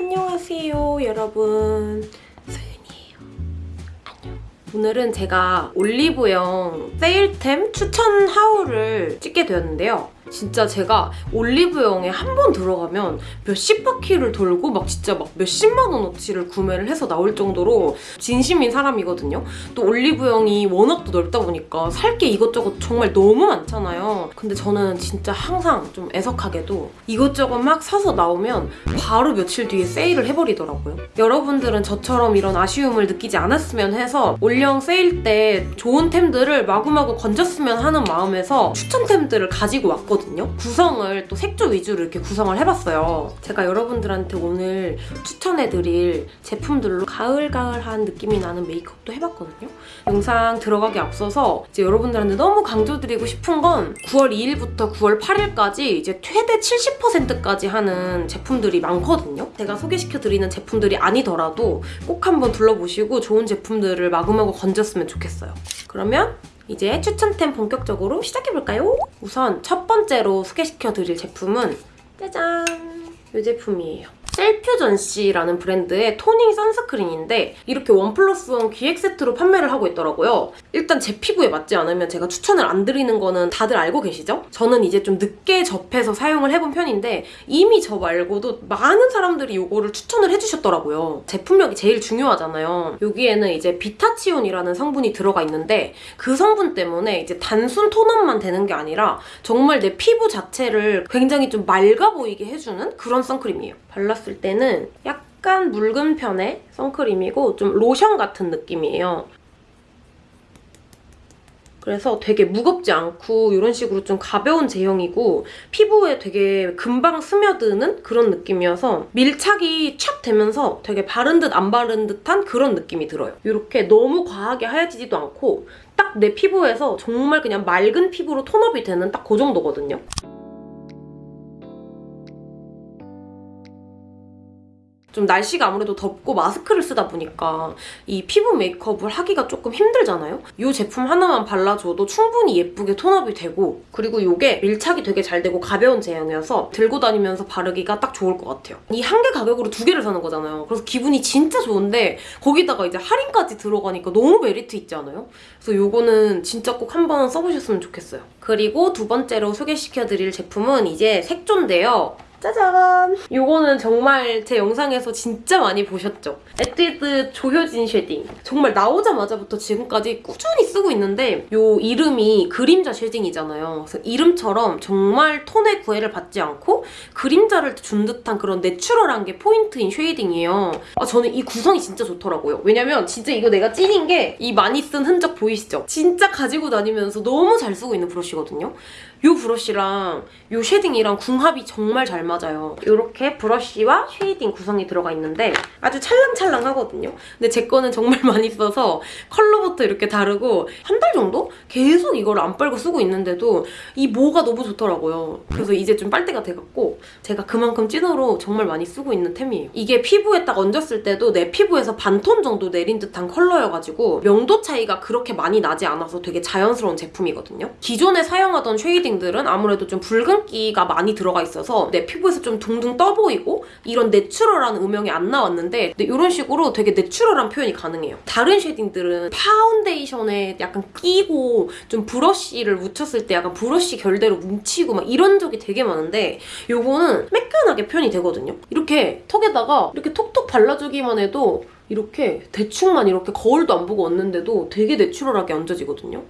안녕하세요 여러분. 소윤이에요. 안녕. 오늘은 제가 올리브영 세일템 추천 하울을 찍게 되었는데요 진짜 제가 올리브영에 한 번 들어가면 몇십 바퀴를 돌고 막 진짜 막 몇십만 원어치를 구매를 해서 나올 정도로 진심인 사람이거든요. 또 올리브영이 워낙 또 넓다 보니까 살 게 이것저것 정말 너무 많잖아요. 근데 저는 진짜 항상 좀 애석하게도 이것저것 막 사서 나오면 바로 며칠 뒤에 세일을 해버리더라고요. 여러분들은 저처럼 이런 아쉬움을 느끼지 않았으면 해서 올영 세일 때 좋은 템들을 마구마구 건졌으면 하는 마음에서 추천템들을 가지고 왔거든요. 구성을 또 색조 위주로 이렇게 구성을 해봤어요. 제가 여러분들한테 오늘 추천해드릴 제품들로 가을가을한 느낌이 나는 메이크업도 해봤거든요. 영상 들어가기 앞서서 이제 여러분들한테 너무 강조드리고 싶은 건 9월 2일부터 9월 8일까지 이제 최대 70%까지 하는 제품들이 많거든요. 제가 소개시켜드리는 제품들이 아니더라도 꼭 한번 둘러보시고 좋은 제품들을 마구마구 건졌으면 좋겠어요. 그러면 이제 추천템 본격적으로 시작해볼까요? 우선 첫 번째로 소개시켜드릴 제품은 짜잔! 이 제품이에요. 셀퓨전 씨라는 브랜드의 토닝 선스크린인데 이렇게 원 플러스 원 기획 세트로 판매를 하고 있더라고요. 일단 제 피부에 맞지 않으면 제가 추천을 안 드리는 거는 다들 알고 계시죠? 저는 이제 좀 늦게 접해서 사용을 해본 편인데 이미 저 말고도 많은 사람들이 이거를 추천을 해주셨더라고요. 제품력이 제일 중요하잖아요. 여기에는 이제 비타치온이라는 성분이 들어가 있는데 그 성분 때문에 이제 단순 톤업만 되는 게 아니라 정말 내 피부 자체를 굉장히 좀 맑아 보이게 해주는 그런 선크림이에요. 발랐을 때는 약간 묽은 편의 선크림이고 좀 로션 같은 느낌이에요. 그래서 되게 무겁지 않고 이런 식으로 좀 가벼운 제형이고 피부에 되게 금방 스며드는 그런 느낌이어서 밀착이 촥 되면서 되게 바른 듯 안 바른 듯한 그런 느낌이 들어요. 이렇게 너무 과하게 하얘지지도 않고 딱 내 피부에서 정말 그냥 맑은 피부로 톤업이 되는 딱 그 정도거든요. 좀 날씨가 아무래도 덥고 마스크를 쓰다 보니까 이 피부 메이크업을 하기가 조금 힘들잖아요? 이 제품 하나만 발라줘도 충분히 예쁘게 톤업이 되고 그리고 이게 밀착이 되게 잘 되고 가벼운 제형이어서 들고 다니면서 바르기가 딱 좋을 것 같아요. 이 한 개 가격으로 두 개를 사는 거잖아요. 그래서 기분이 진짜 좋은데 거기다가 이제 할인까지 들어가니까 너무 메리트 있지 않아요? 그래서 이거는 진짜 꼭 한번 써보셨으면 좋겠어요. 그리고 두 번째로 소개시켜드릴 제품은 이제 색조인데요. 짜잔! 이거는 정말 제 영상에서 진짜 많이 보셨죠? 에뛰드 조효진 쉐딩. 정말 나오자마자부터 지금까지 꾸준히 쓰고 있는데 이 이름이 그림자 쉐딩이잖아요. 그래서 이름처럼 정말 톤에 구애를 받지 않고 그림자를 준 듯한 그런 내추럴한 게 포인트인 쉐이딩이에요. 아, 저는 이 구성이 진짜 좋더라고요. 왜냐면 진짜 이거 내가 찐인 게 이 많이 쓴 흔적 보이시죠? 진짜 가지고 다니면서 너무 잘 쓰고 있는 브러쉬거든요. 이 브러쉬랑 이 쉐딩이랑 궁합이 정말 잘 맞아요. 이렇게 브러쉬와 쉐이딩 구성이 들어가 있는데 아주 찰랑찰랑하거든요. 근데 제 거는 정말 많이 써서 컬러부터 이렇게 다르고 한 달 정도? 계속 이걸 안 빨고 쓰고 있는데도 이 모가 너무 좋더라고요. 그래서 이제 좀 빨 때가 돼갖고 제가 그만큼 찐으로 정말 많이 쓰고 있는 템이에요. 이게 피부에 딱 얹었을 때도 내 피부에서 반톤 정도 내린 듯한 컬러여가지고 명도 차이가 그렇게 많이 나지 않아서 되게 자연스러운 제품이거든요. 기존에 사용하던 쉐이딩들은 아무래도 좀 붉은기가 많이 들어가 있어서 내 피부 에서 좀 둥둥 떠 보이고 이런 내추럴한 음영이 안 나왔는데 이런 식으로 되게 내추럴한 표현이 가능해요. 다른 쉐딩들은 파운데이션에 약간 끼고 좀 브러쉬를 묻혔을 때 약간 브러쉬 결대로 뭉치고 막 이런 적이 되게 많은데 요거는 매끈하게 표현이 되거든요. 이렇게 턱에다가 이렇게 톡톡 발라주기만 해도 이렇게 대충만 이렇게 거울도 안 보고 얹는데도 되게 내추럴하게 얹어지거든요.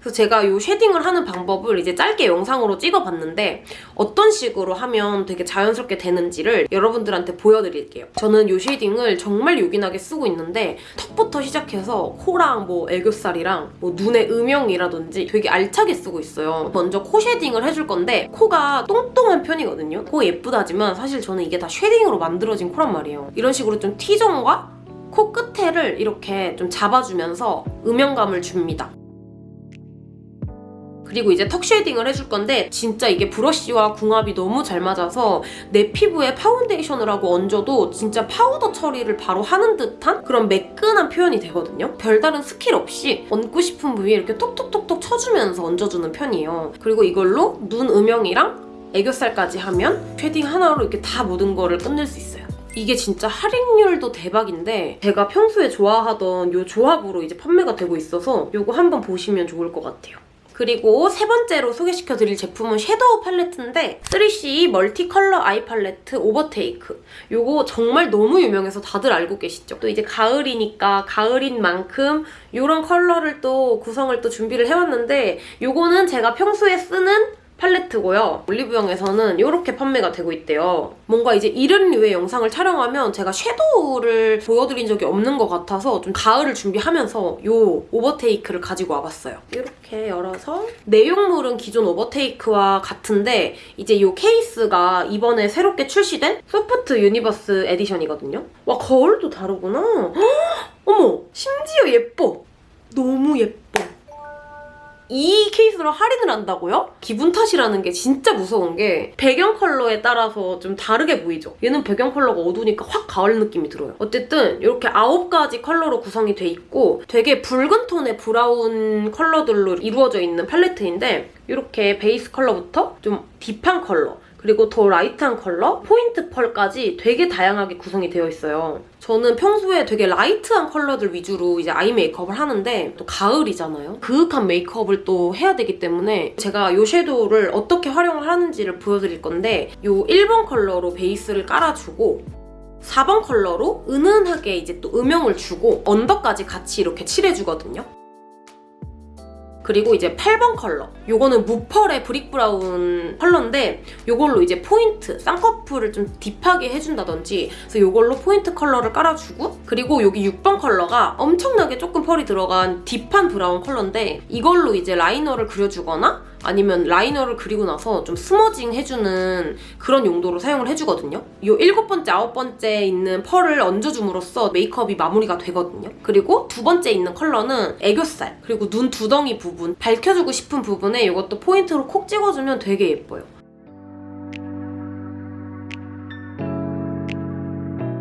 그래서 제가 이 쉐딩을 하는 방법을 이제 짧게 영상으로 찍어봤는데 어떤 식으로 하면 되게 자연스럽게 되는지를 여러분들한테 보여드릴게요. 저는 이 쉐딩을 정말 요긴하게 쓰고 있는데 턱부터 시작해서 코랑 뭐 애교살이랑 뭐 눈의 음영이라든지 되게 알차게 쓰고 있어요. 먼저 코 쉐딩을 해줄 건데 코가 똥똥한 편이거든요. 코 예쁘다지만 사실 저는 이게 다 쉐딩으로 만들어진 코란 말이에요. 이런 식으로 좀 T존과 코 끝에를 이렇게 좀 잡아주면서 음영감을 줍니다. 그리고 이제 턱 쉐이딩을 해줄 건데 진짜 이게 브러쉬와 궁합이 너무 잘 맞아서 내 피부에 파운데이션을 하고 얹어도 진짜 파우더 처리를 바로 하는 듯한 그런 매끈한 표현이 되거든요. 별다른 스킬 없이 얹고 싶은 부위에 이렇게 톡톡톡톡 쳐주면서 얹어주는 편이에요. 그리고 이걸로 눈 음영이랑 애교살까지 하면 쉐딩 하나로 이렇게 다 모든 거를 끝낼 수 있어요. 이게 진짜 할인율도 대박인데 제가 평소에 좋아하던 이 조합으로 이제 판매가 되고 있어서 이거 한번 보시면 좋을 것 같아요. 그리고 세 번째로 소개시켜드릴 제품은 섀도우 팔레트인데 3CE 멀티 컬러 아이 팔레트 오버테이크 이거 정말 너무 유명해서 다들 알고 계시죠? 또 이제 가을이니까 가을인 만큼 이런 컬러를 또 구성을 또 준비를 해왔는데 이거는 제가 평소에 쓰는 팔레트고요. 올리브영에서는 이렇게 판매가 되고 있대요. 뭔가 이제 이런 류의 영상을 촬영하면 제가 섀도우를 보여드린 적이 없는 것 같아서 좀 가을을 준비하면서 이 오버테이크를 가지고 와봤어요. 이렇게 열어서 내용물은 기존 오버테이크와 같은데 이제 이 케이스가 이번에 새롭게 출시된 소프트 유니버스 에디션이거든요. 와 거울도 다르구나. 헉! 어머 심지어 예뻐. 너무 예뻐. 이 케이스로 할인을 한다고요? 기분 탓이라는 게 진짜 무서운 게 배경 컬러에 따라서 좀 다르게 보이죠? 얘는 배경 컬러가 어두우니까 확 가을 느낌이 들어요. 어쨌든 이렇게 아홉 가지 컬러로 구성이 돼 있고 되게 붉은 톤의 브라운 컬러들로 이루어져 있는 팔레트인데 이렇게 베이스 컬러부터 좀 딥한 컬러 그리고 더 라이트한 컬러, 포인트 펄까지 되게 다양하게 구성이 되어 있어요. 저는 평소에 되게 light한 컬러들 위주로 이제 아이 메이크업을 하는데 또 가을이잖아요. 그윽한 메이크업을 또 해야 되기 때문에 제가 이 섀도우를 어떻게 활용을 하는지를 보여드릴 건데 이 1번 컬러로 베이스를 깔아주고 4번 컬러로 은은하게 이제 또 음영을 주고 언더까지 같이 이렇게 칠해주거든요. 그리고 이제 8번 컬러. 요거는 무펄의 brick 브라운 컬러인데 요걸로 이제 포인트, 쌍꺼풀을 좀 deep하게 해준다든지 그래서 요걸로 포인트 컬러를 깔아주고 그리고 여기 6번 컬러가 엄청나게 조금 펄이 들어간 deep한 브라운 컬러인데 이걸로 이제 라이너를 그려주거나 아니면 라이너를 그리고 나서 좀 smudging 해주는 그런 용도로 사용을 해주거든요. 이 일곱 번째, 아홉 번째 있는 펄을 얹어줌으로써 메이크업이 마무리가 되거든요. 그리고 두 번째 있는 컬러는 애교살, 그리고 눈 두덩이 부분, 밝혀주고 싶은 부분에 이것도 포인트로 콕 찍어주면 되게 예뻐요.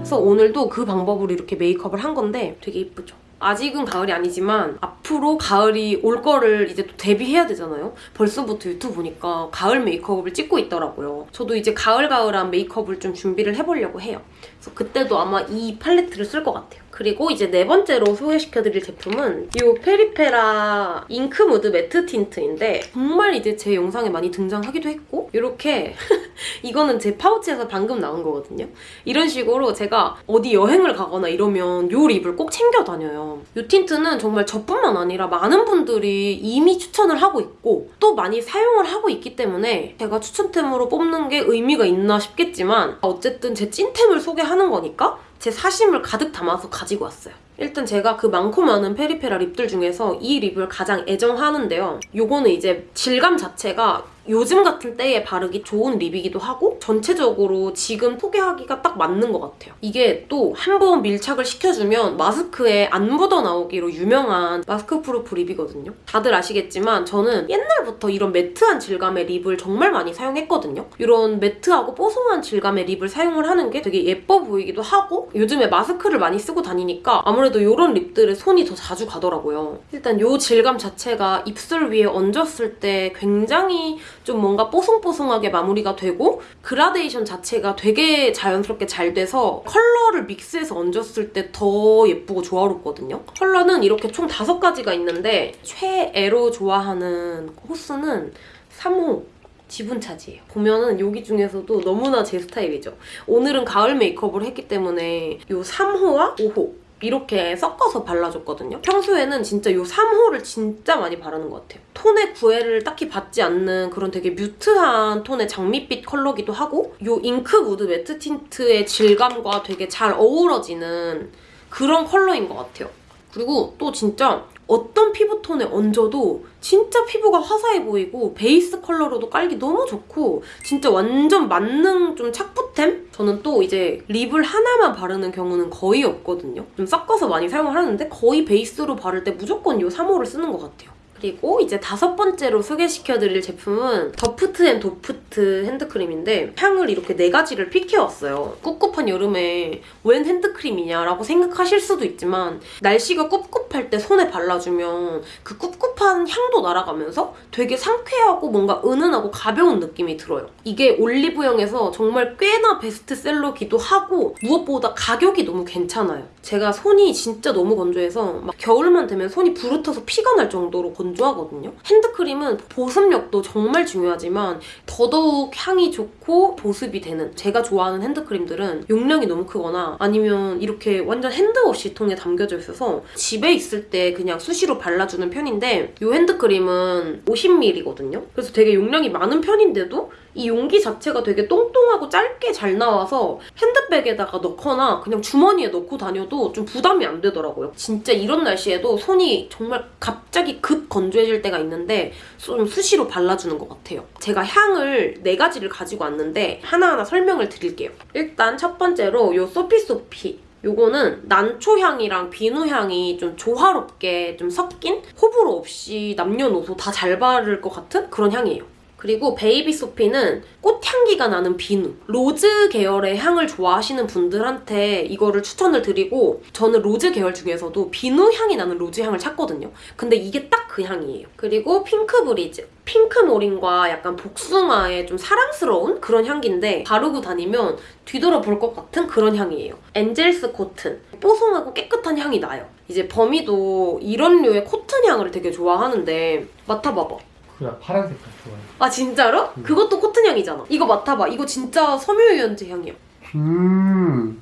그래서 오늘도 그 방법으로 이렇게 메이크업을 한 건데 되게 예쁘죠? 아직은 가을이 아니지만 앞으로 가을이 올 거를 이제 또 대비해야 되잖아요. 벌써부터 유튜브 보니까 가을 메이크업을 찍고 있더라고요. 저도 이제 가을가을한 메이크업을 좀 준비를 해보려고 해요. 그래서 그때도 아마 이 팔레트를 쓸 것 같아요. 그리고 이제 네 번째로 소개시켜드릴 제품은 이 페리페라 잉크 무드 매트 틴트인데 정말 이제 제 영상에 많이 등장하기도 했고 이렇게 이거는 제 파우치에서 방금 나온 거거든요. 이런 식으로 제가 어디 여행을 가거나 이러면 이 lip을 꼭 챙겨 다녀요. 이 틴트는 정말 저뿐만 아니라 많은 분들이 이미 추천을 하고 있고 또 많이 사용을 하고 있기 때문에 제가 추천템으로 뽑는 게 의미가 있나 싶겠지만 어쨌든 제 찐템을 소개하는 거니까 제 사심을 가득 담아서 가지고 왔어요. 일단 제가 그 많고 많은 페리페라 lip들 중에서 이 lip을 가장 애정하는데요. 요거는 이제 질감 자체가 요즘 같은 때에 바르기 좋은 lip이기도 하고 전체적으로 지금 소개하기가 딱 맞는 것 같아요. 이게 또 한 번 밀착을 시켜주면 마스크에 안 묻어 나오기로 유명한 mask proof lip이거든요. 다들 아시겠지만 저는 옛날부터 이런 매트한 질감의 lip을 정말 많이 사용했거든요. 이런 매트하고 뽀송한 질감의 lip을 사용을 하는 게 되게 예뻐 보이기도 하고 요즘에 마스크를 많이 쓰고 다니니까 아무래도 이런 lip들에 손이 더 자주 가더라고요. 일단 이 질감 자체가 입술 위에 얹었을 때 굉장히 좀 뭔가 뽀송뽀송하게 마무리가 되고 그라데이션 자체가 되게 자연스럽게 잘 돼서 컬러를 믹스해서 얹었을 때 더 예쁘고 조화롭거든요. 컬러는 이렇게 총 다섯 가지가 있는데 최애로 좋아하는 호수는 3호 지분 차지예요. 보면은 여기 중에서도 너무나 제 스타일이죠. 오늘은 가을 메이크업을 했기 때문에 이 3호와 5호 이렇게 섞어서 발라줬거든요. 평소에는 진짜 이 3호를 진짜 많이 바르는 것 같아요. 톤에 구애를 딱히 받지 않는 그런 되게 mute한 톤의 장밋빛 컬러기도 하고 이 잉크 무드 매트 틴트의 질감과 되게 잘 어우러지는 그런 컬러인 것 같아요. 그리고 또 진짜 어떤 피부톤에 얹어도 진짜 피부가 화사해 보이고 베이스 컬러로도 깔기 너무 좋고 진짜 완전 만능 좀 착붙템? 저는 또 이제 lip을 하나만 바르는 경우는 거의 없거든요. 좀 섞어서 많이 사용을 하는데 거의 베이스로 바를 때 무조건 이 3호를 쓰는 것 같아요. 그리고 이제 다섯 번째로 소개시켜드릴 제품은 더프트 앤 도프트 핸드크림인데 향을 이렇게 네 가지를 pick해왔어요. 꿉꿉한 여름에 웬 핸드크림이냐라고 생각하실 수도 있지만 날씨가 꿉꿉할 때 손에 발라주면 그 꿉꿉한 향도 날아가면서 되게 상쾌하고 뭔가 은은하고 가벼운 느낌이 들어요. 이게 올리브영에서 정말 꽤나 베스트셀러기도 하고 무엇보다 가격이 너무 괜찮아요. 제가 손이 진짜 너무 건조해서 막 겨울만 되면 손이 부르터서 피가 날 정도로 건조 하거든요. 핸드크림은 보습력도 정말 중요하지만 더더욱 향이 좋고 보습이 되는 제가 좋아하는 핸드크림들은 용량이 너무 크거나 아니면 이렇게 완전 핸드워시 통에 담겨져 있어서 집에 있을 때 그냥 수시로 발라주는 편인데 이 핸드크림은 50ml거든요. 그래서 되게 용량이 많은 편인데도 이 용기 자체가 되게 똥똥하고 짧게 잘 나와서 핸드백에다가 넣거나 그냥 주머니에 넣고 다녀도 좀 부담이 안 되더라고요. 진짜 이런 날씨에도 손이 정말 갑자기 급 건조해질 때가 있는데 좀 수시로 발라주는 것 같아요. 제가 향을 네 가지를 가지고 왔는데 하나하나 설명을 드릴게요. 일단 첫 번째로 이 소피소피 요거는 난초향이랑 비누향이 좀 조화롭게 좀 섞인 호불호 없이 남녀노소 다 잘 바를 것 같은 그런 향이에요. 그리고 베이비 소피는 꽃향기가 나는 비누. rose 계열의 향을 좋아하시는 분들한테 이거를 추천을 드리고 저는 rose 계열 중에서도 비누 향이 나는 rose 향을 찾거든요. 근데 이게 딱 그 향이에요. 그리고 핑크 브리즈. 핑크 모린과 약간 복숭아의 좀 사랑스러운 그런 향기인데 바르고 다니면 뒤돌아볼 것 같은 그런 향이에요. 엔젤스 코튼. 뽀송하고 깨끗한 향이 나요. 이제 범이도 이런 류의 코튼 향을 되게 좋아하는데 맡아봐봐. 그냥 파란 색깔 좋아해. 아 진짜로? 음. 그것도 코튼 향이잖아. 이거 맡아봐. 이거 진짜 섬유유연제 향이야. 음.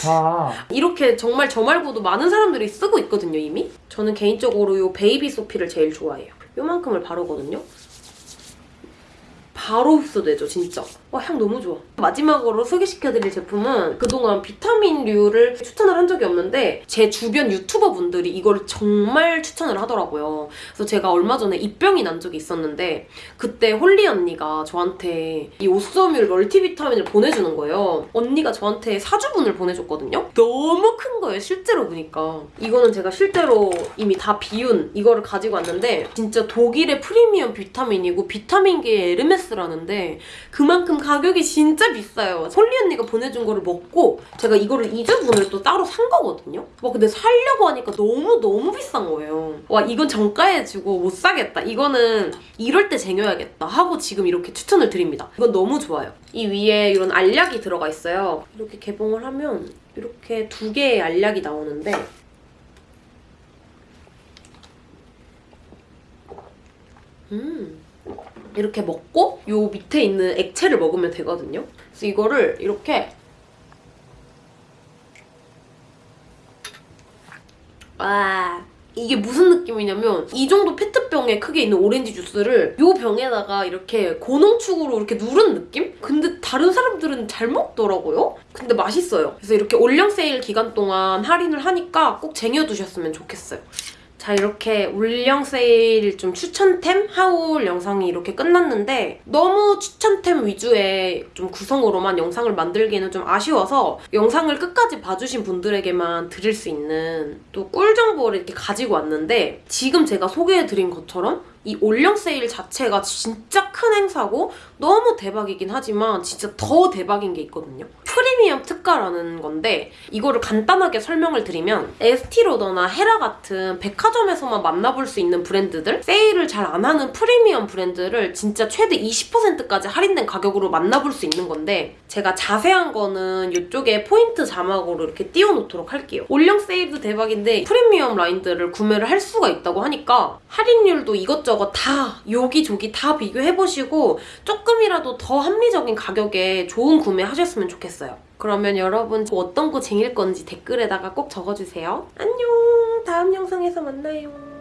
자, 이렇게 정말 저 말고도 많은 사람들이 쓰고 있거든요 이미. 저는 개인적으로 이 베이비 소피를 제일 좋아해요. 요만큼을 바르거든요. 바로 흡수되죠 진짜. 와 향 너무 좋아. 마지막으로 소개시켜드릴 제품은 그동안 비타민류를 추천을 한 적이 없는데 제 주변 유튜버 분들이 이걸 정말 추천을 하더라고요. 그래서 제가 얼마 전에 입병이 난 적이 있었는데 그때 홀리 언니가 저한테 이 오쏘몰 멀티비타민을 보내주는 거예요. 언니가 저한테 사주분을 보내줬거든요. 너무 큰 거예요, 실제로 보니까. 이거는 제가 실제로 이미 다 비운 이거를 가지고 왔는데 진짜 독일의 프리미엄 비타민이고 비타민계의 에르메스라는데 그만큼 가격이 진짜 비싸요. 홀리 언니가 보내준 거를 먹고 제가 이거를 2주분을 또 따로 산 거거든요. 와 근데 살려고 하니까 너무너무 비싼 거예요. 와 이건 정가에 주고 못 사겠다. 이거는 이럴 때 쟁여야겠다 하고 지금 이렇게 추천을 드립니다. 이건 너무 좋아요. 이 위에 이런 알약이 들어가 있어요. 이렇게 개봉을 하면 이렇게 두 개의 알약이 나오는데 음 이렇게 먹고 요 밑에 있는 액체를 먹으면 되거든요. 그래서 이거를 이렇게 와 이게 무슨 느낌이냐면 이 정도 페트병에 크게 있는 오렌지 주스를 요 병에다가 이렇게 고농축으로 이렇게 누른 느낌? 근데 다른 사람들은 잘 먹더라고요. 근데 맛있어요. 그래서 이렇게 올영 세일 기간 동안 할인을 하니까 꼭 쟁여두셨으면 좋겠어요. 자 이렇게 올영 세일 좀 추천템 하울 영상이 이렇게 끝났는데 너무 추천템 위주의 좀 구성으로만 영상을 만들기에는 좀 아쉬워서 영상을 끝까지 봐주신 분들에게만 드릴 수 있는 또 꿀 정보를 이렇게 가지고 왔는데 지금 제가 소개해드린 것처럼 이 올영 세일 자체가 진짜 큰 행사고 너무 대박이긴 하지만 진짜 더 대박인 게 있거든요. 프리미엄 특가라는 건데 이거를 간단하게 설명을 드리면 에스티로더나 헤라 같은 백화점에서만 만나볼 수 있는 브랜드들 세일을 잘 안 하는 프리미엄 브랜드를 진짜 최대 20%까지 할인된 가격으로 만나볼 수 있는 건데 제가 자세한 거는 이쪽에 포인트 자막으로 이렇게 띄워놓도록 할게요. 올영 세일도 대박인데 프리미엄 라인들을 구매를 할 수가 있다고 하니까 할인율도 이것저것 다 여기저기 다 비교해보시고 조금이라도 더 합리적인 가격에 좋은 구매 하셨으면 좋겠 어요. 그러면 여러분 어떤 거 쟁일 건지 댓글에다가 꼭 적어주세요. 안녕! 다음 영상에서 만나요.